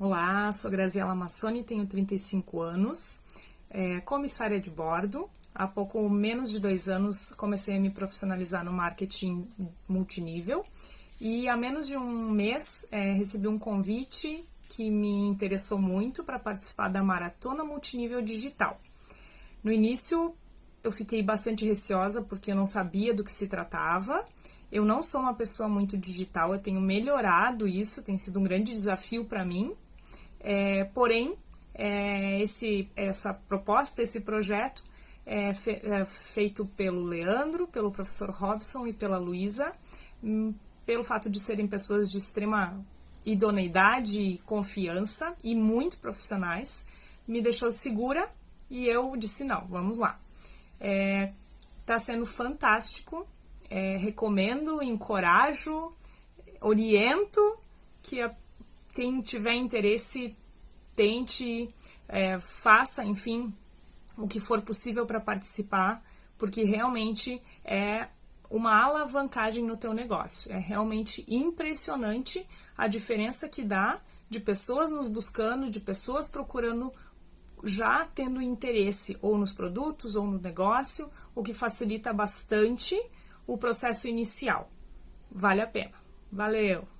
Olá, sou Graziela Massoni, tenho 35 anos, é, comissária de bordo. Há pouco menos de dois anos comecei a me profissionalizar no marketing multinível e há menos de um mês é, recebi um convite que me interessou muito para participar da Maratona Multinível Digital. No início eu fiquei bastante receosa porque eu não sabia do que se tratava. Eu não sou uma pessoa muito digital, eu tenho melhorado isso, tem sido um grande desafio para mim, é, porém, é, esse, essa proposta, esse projeto é, fe, é, feito pelo Leandro, pelo professor Robson e pela Luísa, hum, pelo fato de serem pessoas de extrema idoneidade confiança e muito profissionais, me deixou segura e eu disse: não, vamos lá. Está é, sendo fantástico, é, recomendo, encorajo, oriento que a quem tiver interesse, tente, é, faça, enfim, o que for possível para participar, porque realmente é uma alavancagem no teu negócio. É realmente impressionante a diferença que dá de pessoas nos buscando, de pessoas procurando já tendo interesse ou nos produtos ou no negócio, o que facilita bastante o processo inicial. Vale a pena. Valeu!